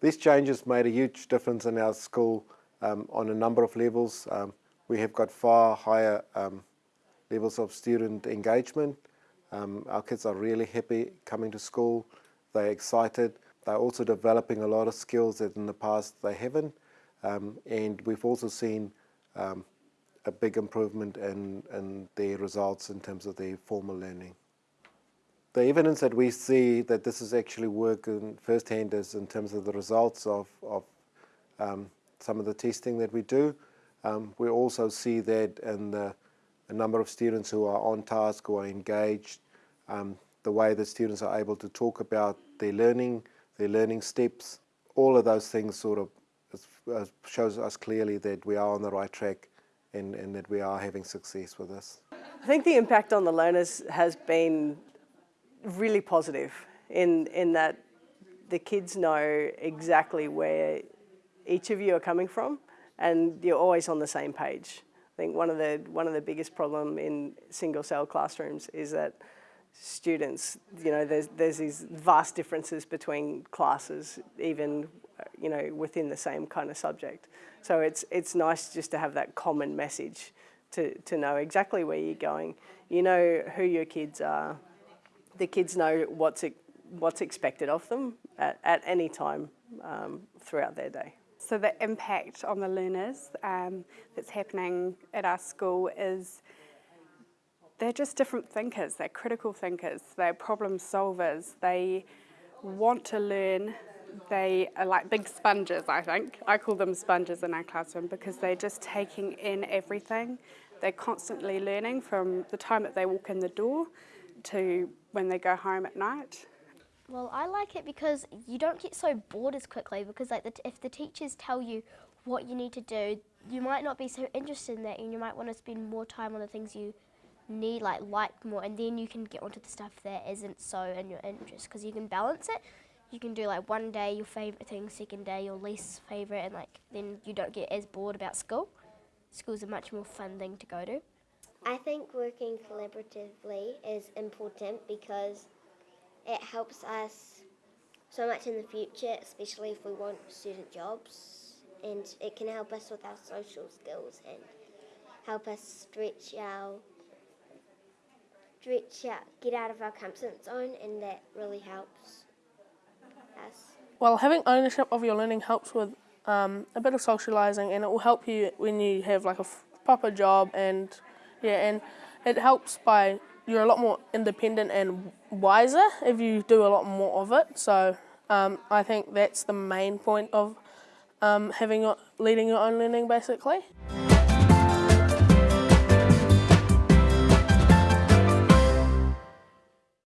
These changes made a huge difference in our school um, on a number of levels. Um, we have got far higher um, levels of student engagement. Um, our kids are really happy coming to school. They're excited. They're also developing a lot of skills that in the past they haven't. Um, and we've also seen um, a big improvement in, in their results in terms of their formal learning. The evidence that we see that this is actually working firsthand is in terms of the results of, of um, some of the testing that we do. Um, we also see that in the, the, number of students who are on task, who are engaged, um, the way that students are able to talk about their learning, their learning steps, all of those things sort of uh, shows us clearly that we are on the right track and, and that we are having success with this. I think the impact on the learners has been really positive in, in that the kids know exactly where each of you are coming from and you're always on the same page. I think one of the, one of the biggest problem in single cell classrooms is that students, you know, there's, there's these vast differences between classes, even, you know, within the same kind of subject. So it's, it's nice just to have that common message to, to know exactly where you're going. You know who your kids are. The kids know what's, what's expected of them at, at any time um, throughout their day. So the impact on the learners um, that's happening at our school is they're just different thinkers, they're critical thinkers, they're problem solvers, they want to learn, they are like big sponges, I think. I call them sponges in our classroom because they're just taking in everything. They're constantly learning from the time that they walk in the door to when they go home at night. Well, I like it because you don't get so bored as quickly because like the if the teachers tell you what you need to do, you might not be so interested in that and you might want to spend more time on the things you need like like more and then you can get onto the stuff that isn't so in your interest because you can balance it. You can do like one day your favorite thing second day your least favorite and like then you don't get as bored about school. School's a much more fun thing to go to i think working collaboratively is important because it helps us so much in the future especially if we want student jobs and it can help us with our social skills and help us stretch our stretch out, get out of our comfort zone, and that really helps us. Well, having ownership of your learning helps with um, a bit of socialising, and it will help you when you have like a proper job, and yeah, and it helps by you're a lot more independent and wiser if you do a lot more of it. So um, I think that's the main point of um, having leading your own learning, basically.